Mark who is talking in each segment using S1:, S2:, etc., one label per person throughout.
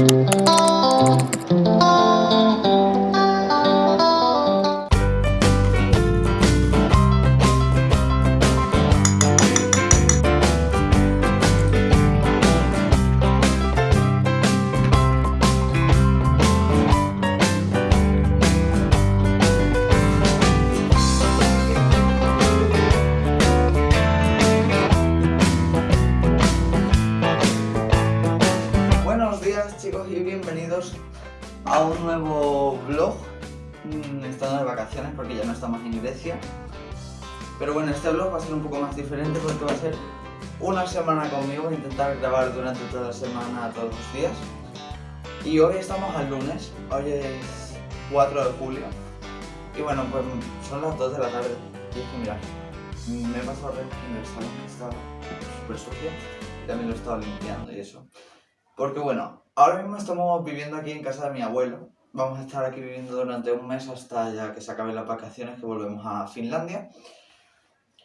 S1: Buenos todos los días. Y hoy estamos al lunes, hoy es 4 de julio. Y bueno, pues son las 2 de la tarde. Y es que mirad, me he pasado en el salón que está súper sucio Y también lo he estado limpiando y eso. Porque bueno, ahora mismo estamos viviendo aquí en casa de mi abuelo. Vamos a estar aquí viviendo durante un mes hasta ya que se acaben las vacaciones que volvemos a Finlandia.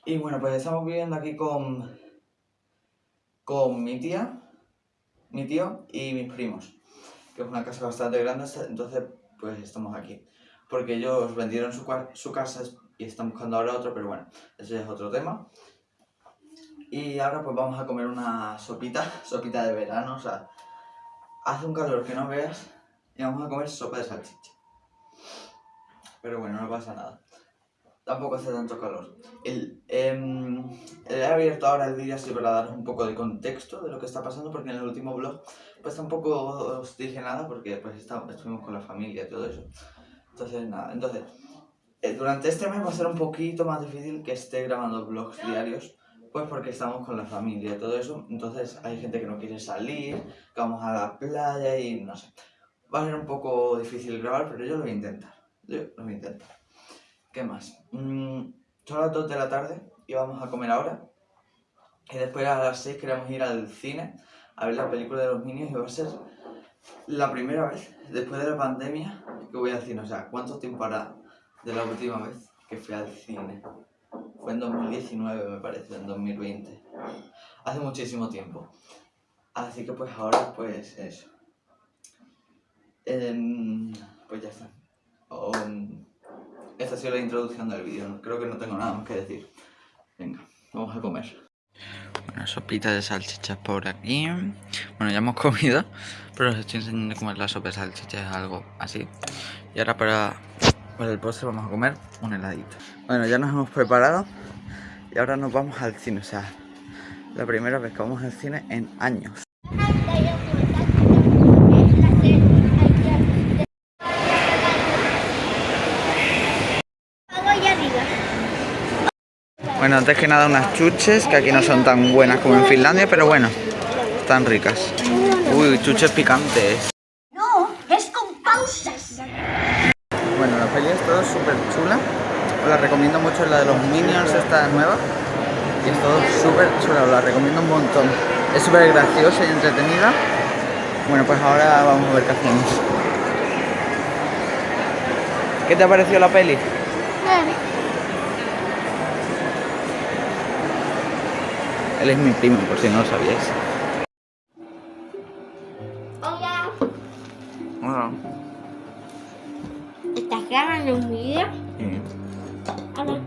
S1: Y bueno, pues estamos viviendo aquí con, con mi tía, mi tío y mis primos. Que es una casa bastante grande, entonces pues estamos aquí. Porque ellos vendieron su, casa y están buscando ahora otro, pero bueno, ese es otro tema. Y ahora pues vamos a comer una sopita, sopita de verano, o sea, hace un calor que no veas y vamos a comer sopa de salchicha. Pero bueno, no pasa nada. Tampoco hace tanto calor. El, eh, he abierto ahora el vídeo así para daros un poco de contexto de lo que está pasando porque en el último vlog pues tampoco os dije nada porque pues estuvimos con la familia y todo eso. Entonces nada, entonces eh, durante este mes va a ser un poquito más difícil que esté grabando vlogs diarios pues porque estamos con la familia y todo eso, entonces hay gente que no quiere salir, que vamos a la playa y no sé. Va a ser un poco difícil grabar, pero yo lo voy a intentar. Yo lo voy a intentar. ¿Qué más? Mm, son las 2 de la tarde y vamos a comer ahora. Y después a las 6 queremos ir al cine a ver la película de los niños y va a ser la primera vez después de la pandemia que voy al cine. O sea, ¿cuánto tiempo hará de la última vez que fui al cine? Fue en 2019 me parece, en 2020. Hace muchísimo tiempo. Así que pues ahora pues eso. Em, pues ya está. Esta ha sido la introducción del vídeo. Creo que no tengo nada más que decir. Venga, vamos a comer. Una sopita de salchichas por aquí. Bueno, ya hemos comido, pero os estoy enseñando cómo es la sopa de salchichas, algo así. Y ahora para para el postre vamos a comer un heladito. Bueno, ya nos hemos preparado y ahora nos vamos al cine. O sea, la primera vez que vamos al cine en años. Bueno, antes que nada unas chuches, que aquí no son tan buenas como en Finlandia, pero bueno, están ricas. Uy, chuches picantes. peli es todo súper chula. Os la recomiendo mucho, la de los Minions, esta nueva. Y es todo súper chula, os la recomiendo un montón. Es súper graciosa y entretenida. Bueno, pues ahora vamos a ver qué hacemos. ¿Qué te ha parecido la peli? Bien. Él es mi primo, por si no lo sabíais.
S2: Hola. Hola. ¿Estás grabando un vídeo? Sí. Hola.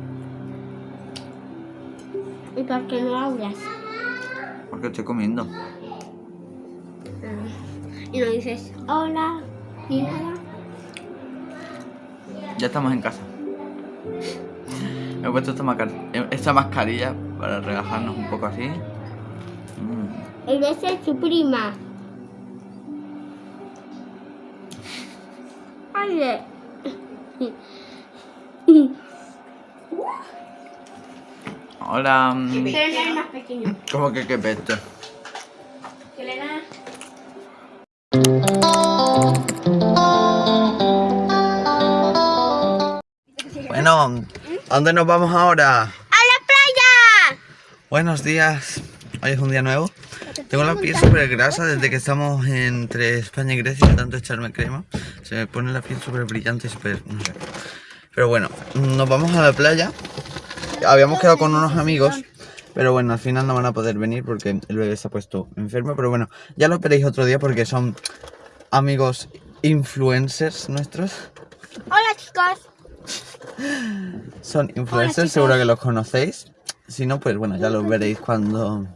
S2: ¿Y por qué no hablas?
S1: Porque estoy comiendo.
S2: Ah. Y no dices hola, ni nada.
S1: Ya estamos en casa. Me he puesto esta, mascarilla para relajarnos un poco así.
S2: Mm. El beso es su prima. Ay,
S1: Hola.
S2: Es más pequeño.
S1: ¿Cómo que qué peste?
S2: Selena.
S1: Bueno, ¿a dónde nos vamos ahora? Buenos días. Hoy es un día nuevo. Tengo la piel súper grasa desde que estamos entre España y Grecia, tanto echarme crema. Se me pone la piel súper brillante y súper... no sé. Pero bueno, nos vamos a la playa. Habíamos quedado con unos amigos, pero bueno, al final no van a poder venir porque el bebé se ha puesto enfermo. Pero bueno, ya lo veréis otro día porque son amigos influencers nuestros.
S2: Hola chicos.
S1: Son influencers, seguro que los conocéis. Si no, pues bueno, ya los veréis cuando,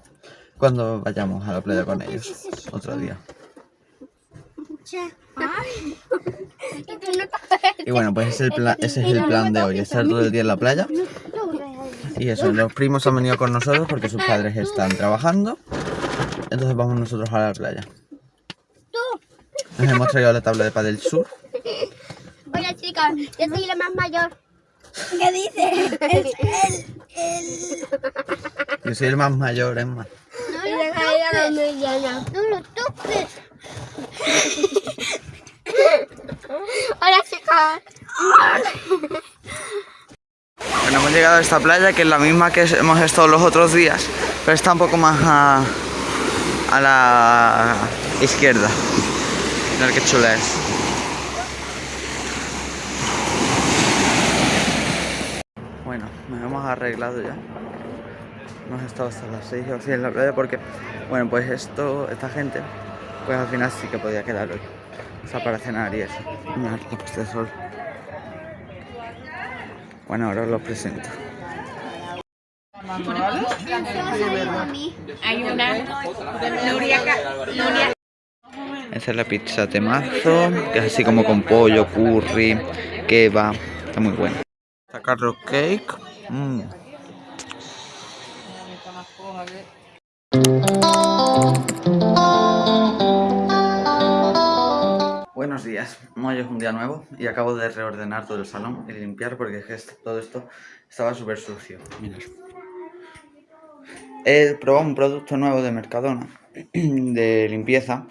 S1: cuando vayamos a la playa con ellos. Otro día. Y bueno, pues ese es el plan, ese es el plan de hoy, estar todo el día en la playa. Y eso, los primos han venido con nosotros porque sus padres están trabajando. Entonces vamos nosotros a la playa. Nos hemos traído la tabla de Padel Sur.
S2: Hola chicos, yo soy la más mayor. ¿Qué dices? El,
S1: Yo soy el más mayor, es más.
S2: No lo toques. No lo toques. Hola chicos.
S1: Bueno, hemos llegado a esta playa que es la misma que hemos estado los otros días, pero está un poco más a, a la izquierda. Mirad qué chula es. Bueno, nos hemos arreglado ya. Hemos estado hasta las 6 o así en la playa porque, bueno, pues esto, esta gente, pues al final sí que podía quedar hoy. O sea, para cenar y eso. Mirad la de sol. Bueno, ahora os los presento.
S3: Hay
S1: Esa es la pizza temazo, que es así como con pollo, curry, kebab. Está muy buena. Esta carrot cake. mm. Buenos días, hoy es un día nuevo y acabo de reordenar todo el salón y limpiar porque es que est- todo esto estaba súper sucio. Mirad. He probado un producto nuevo de Mercadona de limpieza,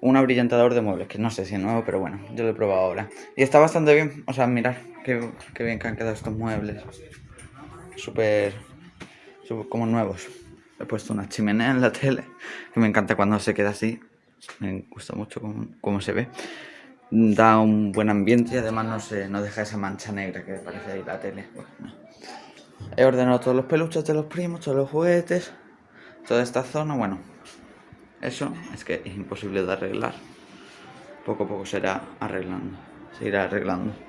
S1: un abrillantador de muebles, que no sé si es nuevo, pero bueno, yo lo he probado ahora. Y está bastante bien, o sea, mirad qué, bien que han quedado estos muebles. Súper, como nuevos. He puesto una chimenea en la tele, que me encanta cuando se queda así. Me gusta mucho cómo, cómo se ve. Da un buen ambiente y además no, se, no deja esa mancha negra que parece ahí la tele. He ordenado todos los peluches de los primos, todos los juguetes, toda esta zona. Bueno, eso es que es imposible de arreglar. Poco a poco se irá arreglando. Se irá arreglando.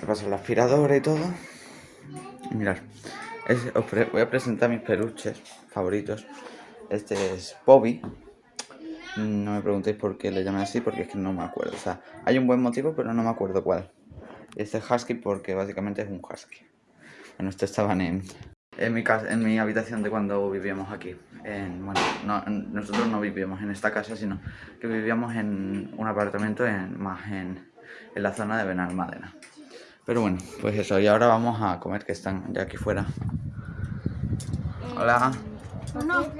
S1: He pasado la aspiradora y todo. Mirad, os voy a presentar mis peluches favoritos. Este es Bobby. No me preguntéis por qué le llamé así, porque es que no me acuerdo. O sea, hay un buen motivo, pero no me acuerdo cuál. Este es Husky porque básicamente es un Husky. Bueno, estos estaban en, en, mi casa, en mi habitación de cuando vivíamos aquí. En- bueno, no- en- nosotros no vivíamos en esta casa, sino que vivíamos en un apartamento en, más en, en la zona de Benalmádena. Pero bueno, pues eso. Y ahora vamos a comer, que están ya aquí fuera. Hola.
S2: No.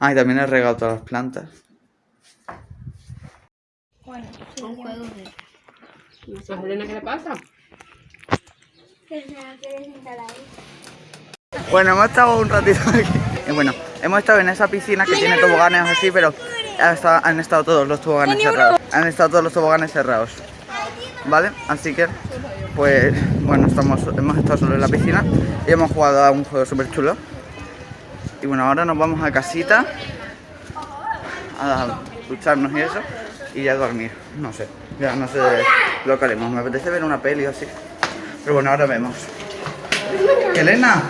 S1: Ah, y también he regado todas las plantas.
S2: Son juegos de...
S3: ¿A Elena qué le pasa?
S1: Bueno, hemos estado un ratito aquí. Y bueno, hemos estado en esa piscina que tiene toboganes así, pero ha estado- han estado todos los toboganes cerrados. Han estado todos los toboganes cerrados. ¿Vale? Así que, pues, bueno, estamos, hemos estado solo en la piscina y hemos jugado a un juego súper chulo. Y bueno, ahora nos vamos a casita a ducharnos y eso y ya a dormir. No sé, ya no sé lo que haremos. Me apetece ver una peli o así. Pero bueno, ahora vemos. Elena.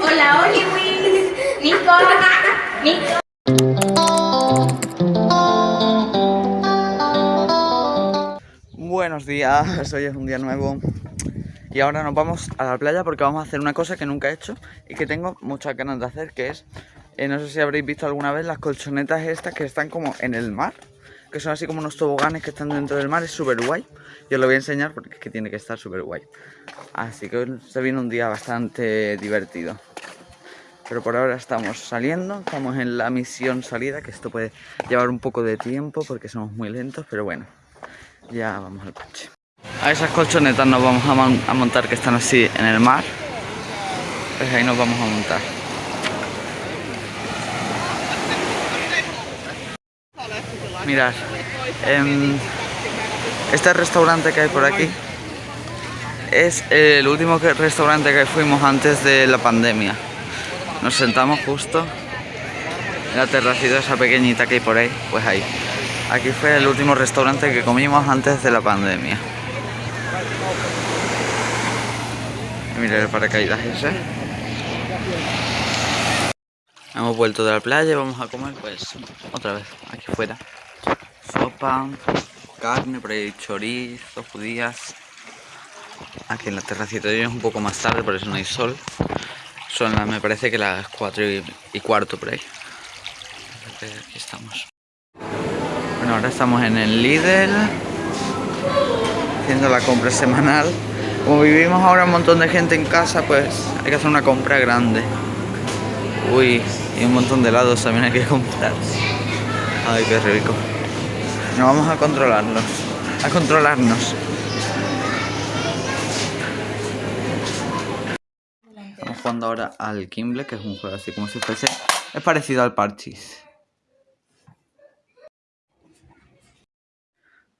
S3: Hola, Oliwin. Nico. Nico.
S1: Buenos días, hoy es un día nuevo y ahora nos vamos a la playa porque vamos a hacer una cosa que nunca he hecho y que tengo muchas ganas de hacer, que es, eh, no sé si habréis visto alguna vez las colchonetas estas que están como en el mar, que son así como unos toboganes que están dentro del mar, es súper guay. Yo os lo voy a enseñar porque es que tiene que estar súper guay. Así que se viene un día bastante divertido. Pero por ahora estamos saliendo, estamos en la misión salida, que esto puede llevar un poco de tiempo porque somos muy lentos, pero bueno. Ya vamos al coche. A esas colchonetas nos vamos a, a montar que están así en el mar. Pues ahí nos vamos a montar. Mirad, em, este restaurante que hay por aquí es el último que- restaurante que fuimos antes de la pandemia. Nos sentamos justo en la terracita esa pequeñita que hay por ahí, pues ahí. Aquí fue el último restaurante que comimos antes de la pandemia. Mira el paracaídas ese. Hemos vuelto de la playa y vamos a comer pues otra vez aquí fuera. Sopa, carne, por ahí chorizo, judías. Aquí en la terracita hoy es un poco más tarde, por eso no hay sol. Son las, me parece que las 4 y, cuarto por ahí. Aquí estamos. Bueno, ahora estamos en el Lidl haciendo la compra semanal. Como vivimos ahora un montón de gente en casa, pues hay que hacer una compra grande. Uy, y un montón de helados también hay que comprar. Ay, qué rico. Nos vamos a controlarnos. A controlarnos. Jugando ahora al Kimble, que es un juego así como si fuese. Es parecido al Parchis.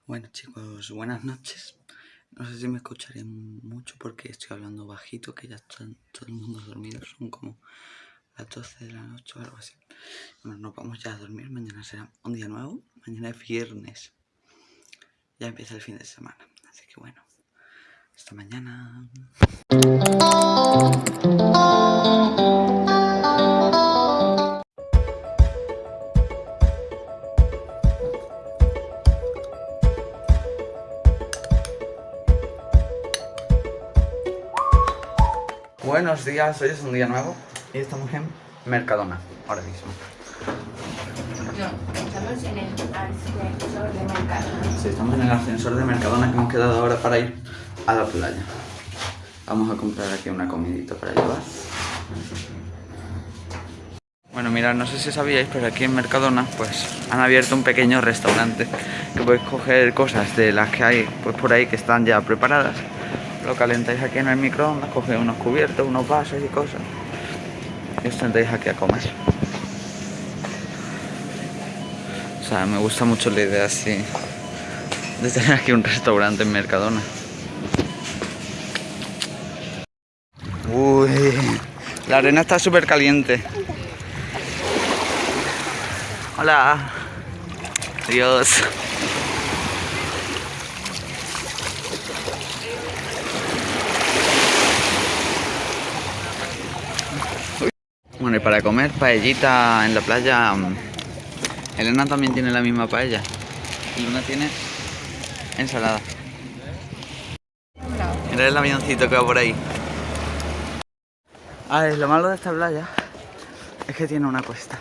S1: Bueno chicos, buenas noches. No sé si me escucharé mucho porque estoy hablando bajito, que ya está todo el mundo dormido. Son como las 12 de la noche o algo así. Bueno, nos vamos ya a dormir. Mañana será un día nuevo. Mañana es viernes. Ya empieza el fin de semana. Así que bueno, hasta mañana. Buenos días, hoy es un día nuevo y estamos en Mercadona, ahora mismo.
S3: Estamos en el ascensor de mercado.
S1: Sí, estamos en el ascensor de Mercadona que hemos quedado ahora para ir a la playa. Vamos a comprar aquí una comidita para llevar. Bueno, mirad, no sé si sabíais, pero aquí en Mercadona pues han abierto un pequeño restaurante que podéis coger cosas de las que hay pues por ahí que están ya preparadas. Lo calentáis aquí en el microondas, cogéis unos cubiertos, unos vasos y cosas. Y os sentáis aquí a comer. O sea, me gusta mucho la idea así de tener aquí un restaurante en Mercadona. Uy, la arena está súper caliente. Hola. Adiós. Y para comer paellita en la playa, mm, Elena también tiene la misma paella. Y una tiene ensalada. Mira el avioncito que va por ahí. A ver, lo malo de esta playa es que tiene una cuesta.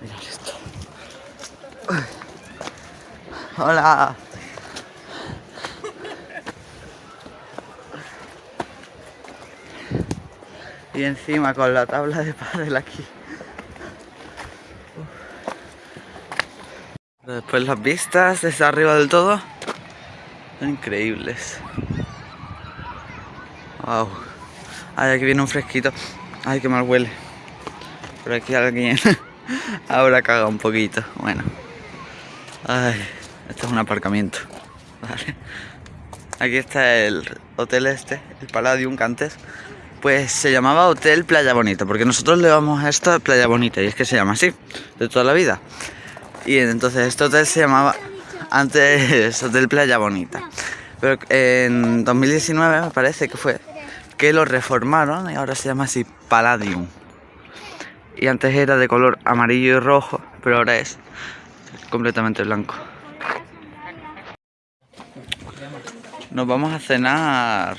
S1: Mirad esto. Hola. Y encima con la tabla de pádel aquí. Pero Después las vistas desde arriba del todo son increíbles. Wow. Ay, aquí viene un fresquito. Ay, qué mal huele. Por aquí alguien ahora caga un poquito. Bueno. Ay, esto es un aparcamiento. Vale. Aquí está el hotel este, el Palladium que antes. Pues se llamaba Hotel Playa Bonita, porque nosotros le vamos a esto Playa Bonita, y es que se llama así, de toda la vida. Y entonces este hotel se llamaba antes Hotel Playa Bonita. Pero en 2019 me parece que fue que lo reformaron y ahora se llama así Palladium. Y antes era de color amarillo y rojo, pero ahora es completamente blanco. Nos vamos a cenar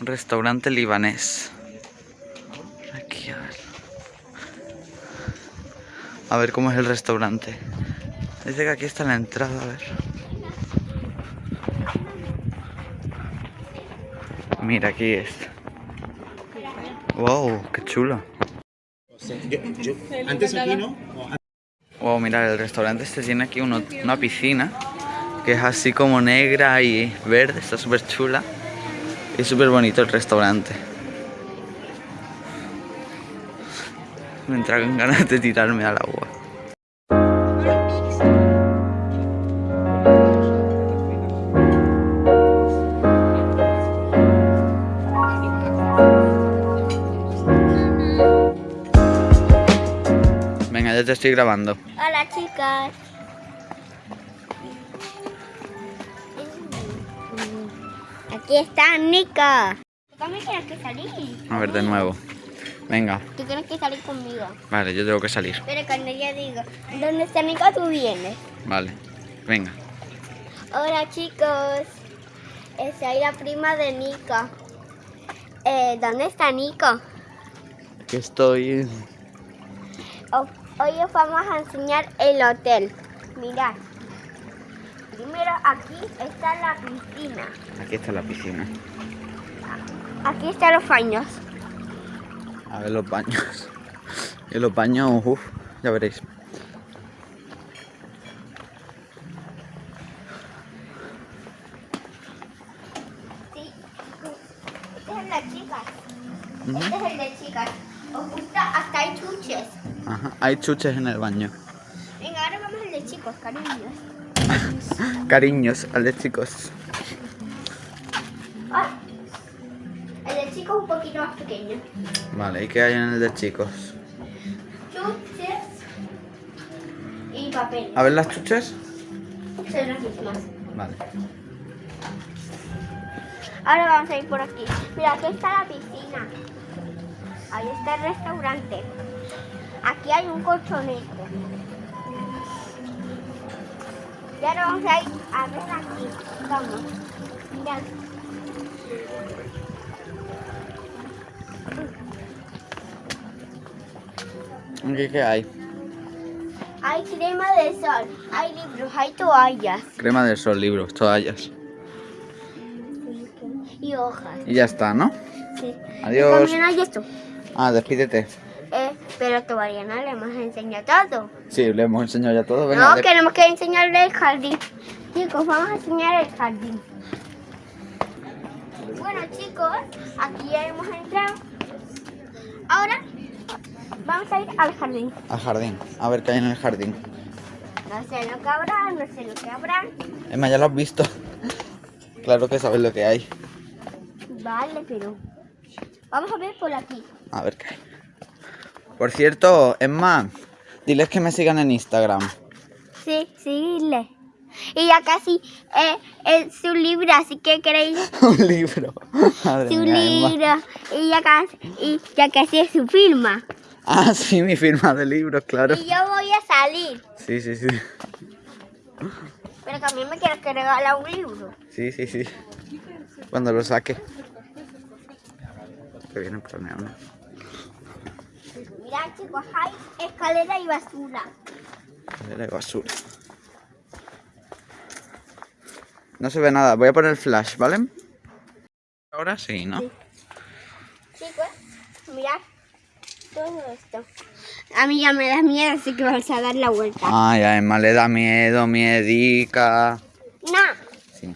S1: un restaurante libanés. Aquí a ver. A ver cómo es el restaurante. Dice que aquí está la entrada, a ver. Mira, aquí es. Wow, qué chulo.
S4: Antes aquí, ¿no?
S1: Wow, mira, el restaurante este tiene aquí uno- una piscina que es así como negra y verde, está súper chula. Y súper bonito el restaurante. Me entraron ganas de tirarme al agua. Venga, ya te estoy grabando.
S2: Hola chicas. Aquí está Nika. ¿Cómo tienes que salir?
S1: A ver, de nuevo. Venga,
S2: Tú tienes que salir conmigo.
S1: vale, yo tengo que salir.
S2: Pero cuando yo digo, ¿dónde está Nika? Tú vienes.
S1: Vale, venga.
S2: Hola chicos. Soy la prima de Nika. Eh, ¿Dónde está Nico?
S1: Aquí estoy.
S2: O- Hoy os vamos a enseñar el hotel. Mirad. Primero aquí está la piscina.
S1: Aquí está la piscina.
S2: Aquí están los baños.
S1: A ver los baños. Y los baños, uff, ya veréis.
S2: Sí. Este es el de chicas. Este es el de chicas. Os gusta hasta hay chuches.
S1: Ajá, hay chuches en el baño.
S2: Venga, ahora vamos al de chicos, cariños.
S1: Cariños, al de chicos.
S2: Ay. El de chicos un poquito más pequeño.
S1: Vale, ¿y qué hay en el de chicos?
S2: Chuches y papel.
S1: A ver las chuches.
S2: Son las mismas.
S1: Vale.
S2: Ahora vamos a ir por aquí. Mira, aquí está la piscina. Ahí está el restaurante. Aquí hay un colchonete. Y ahora vamos a ir a ver aquí. Vamos. Mirad.
S1: ¿Aquí qué hay?
S2: Hay crema de sol, hay libros, hay toallas
S1: Crema del sol, libros, toallas.
S2: y hojas.
S1: Y ya está, ¿no?
S2: Sí.
S1: Adiós.
S2: Y también hay esto.
S1: Ah, despídete.
S2: Pero todavía no le hemos enseñado todo.
S1: Sí, le hemos enseñado ya todo. Venga,
S2: no,
S1: de-
S2: queremos que enseñarle el jardín. Chicos, vamos a enseñar el jardín. Bueno, chicos, aquí ya hemos entrado. Ahora vamos a ir al jardín.
S1: al jardín. A ver qué hay en el jardín.
S2: No sé lo que habrá, no sé lo que habrá.
S1: Emma, ya lo has visto. claro que sabes lo que hay.
S2: Vale, pero vamos a ver por aquí.
S1: A ver qué hay. Por cierto, Emma, diles que me sigan en Instagram.
S2: Sí, síguele. Y ya casi eh, es su libro, así que queréis
S1: Un libro. Madre
S2: su
S1: mía,
S2: libro. Y ya casi, y ya casi es su firma.
S1: Ah, sí, mi firma de libros, claro.
S2: Y yo voy a salir.
S1: Sí, sí, sí.
S2: Pero también me quieres que regala un libro.
S1: Sí, sí, sí. Cuando lo saque. Que viene planeado, ¿no?
S2: Mirad chicos, hay escalera y basura.
S1: De basura. No se ve nada. Voy a poner el flash, ¿vale? Ahora sí, ¿no?
S2: Sí. Chicos, mirad todo esto. A mí ya me da miedo, así que vamos a dar la vuelta.
S1: Ay, a Emma le da miedo, miedica.
S2: No.
S1: Sí,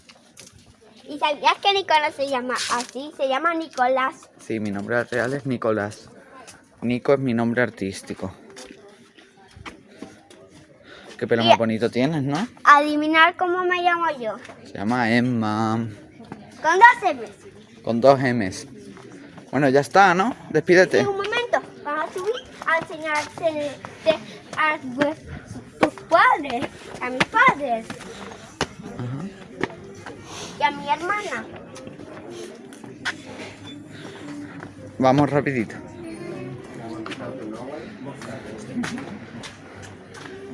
S2: ¿Y sabías que Nicolás se llama así? Se llama Nicolás.
S1: sí, mi nombre real es Nicolás. Nico es mi nombre artístico. Qué pelo más bonito tienes, ¿no?
S2: Adivinar cómo me llamo yo.
S1: Se llama Emma.
S2: Con dos M's.
S1: Con dos M's. Bueno, ya está, ¿no? Despídete.
S2: Un momento, vamos a subir a enseñarte a tus padres, a mis padres y a mi hermana.
S1: Vamos rapidito.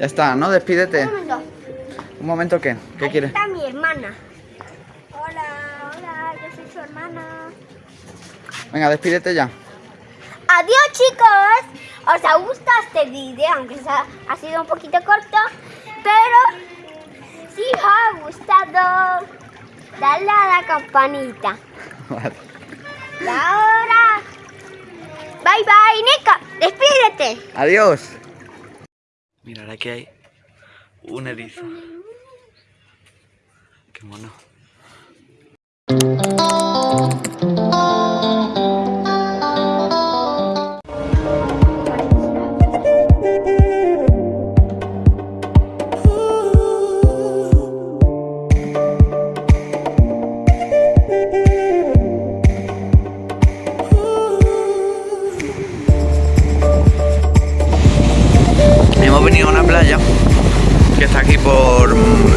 S1: Ya está, ¿no? Despídete.
S2: Un momento.
S1: Un momento, ¿qué? ¿Qué
S2: Aquí
S1: quieres?
S2: está mi hermana. Hola, hola, yo soy su hermana.
S1: Venga, despídete ya.
S2: Adiós chicos. ¿Os ha gustado este vídeo? Aunque sea- ha sido un poquito corto. Pero si os ha gustado, dale a la campanita.
S1: Vale.
S2: Y ahora, bye bye, Nika, despídete.
S1: Adiós. Mirad, aquí hay un erizo. Qué mono.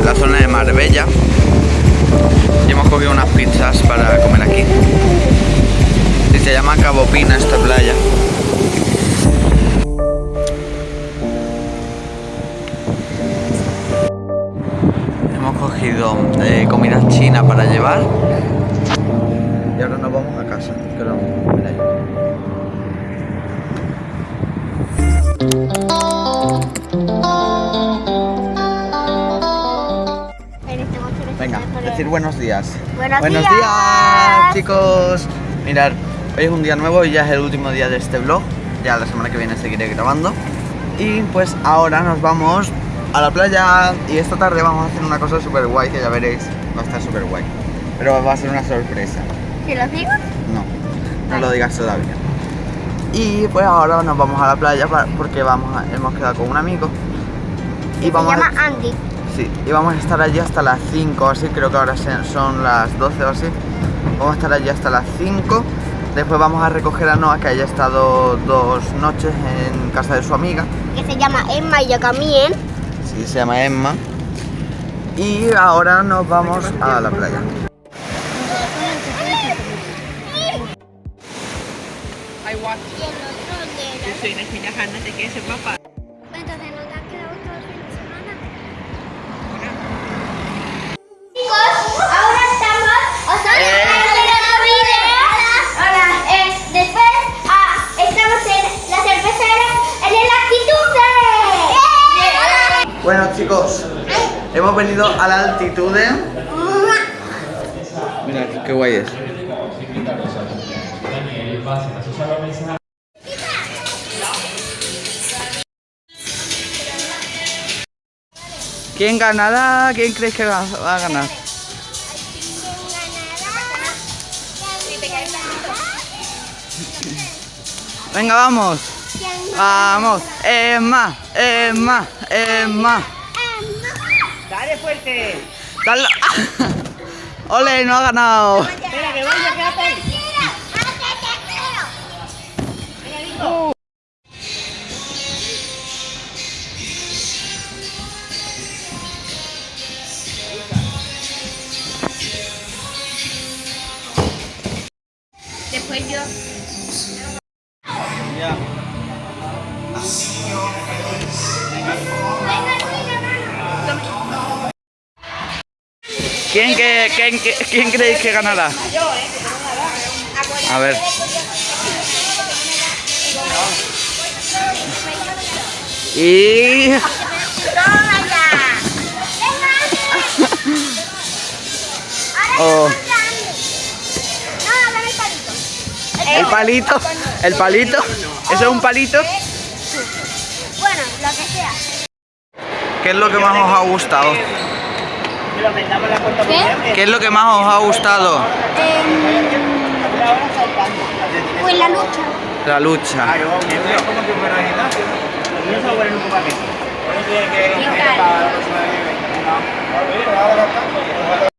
S1: La zona de Marbella. Y hemos cogido unas pizzas para comer aquí. Y se llama Cabo Pina esta playa. Hemos cogido eh, comida china para llevar. Y ahora nos vamos a casa. Decir buenos días.
S2: Buenos
S1: días,
S2: días.
S1: chicos. Mirad, hoy es un día nuevo y ya es el último día de este vlog. Ya la semana que viene seguiré grabando. Y pues ahora nos vamos a la playa y esta tarde vamos a hacer una cosa súper guay que ya veréis. Va a estar súper guay. Pero va a ser una sorpresa.
S2: ¿Te lo digo?
S1: No, no lo digas todavía. Y pues ahora nos vamos a la playa porque vamos a- hemos quedado con un amigo. Y
S2: Se
S1: vamos a-
S2: llama Andy.
S1: Sí, y vamos a estar allí hasta las 5 o así, creo que ahora son las 12 o así. Vamos a estar allí hasta las 5. Después vamos a recoger a Noah, que haya estado dos noches en casa de su amiga.
S2: Que se llama Emma y yo también.
S1: Sí, se llama Emma. Y ahora nos vamos a la playa.
S3: I
S1: Bueno chicos, hemos venido a la altitud de... Mira, qué guay es. ¿Quién ganará? ¿Quién crees que va a ganar? Venga, vamos. Vamos. Emma, Emma, Emma.
S3: Dale fuerte.
S1: Dale. Ole, no ha ganado.
S3: Espera, que vaya, quédate ahí.
S1: Quién, creéis que ganará? A ver. Y... Oh,
S2: No, dame el palito.
S1: el palito, el palito. ¿Eso es un palito?
S2: Bueno, lo que sea.
S1: ¿Qué es lo que más os ha gustado?
S2: ¿Qué?
S1: ¿Qué es lo que más os ha gustado?
S2: Pues la lucha.
S1: La lucha.
S2: ¿Qué tal?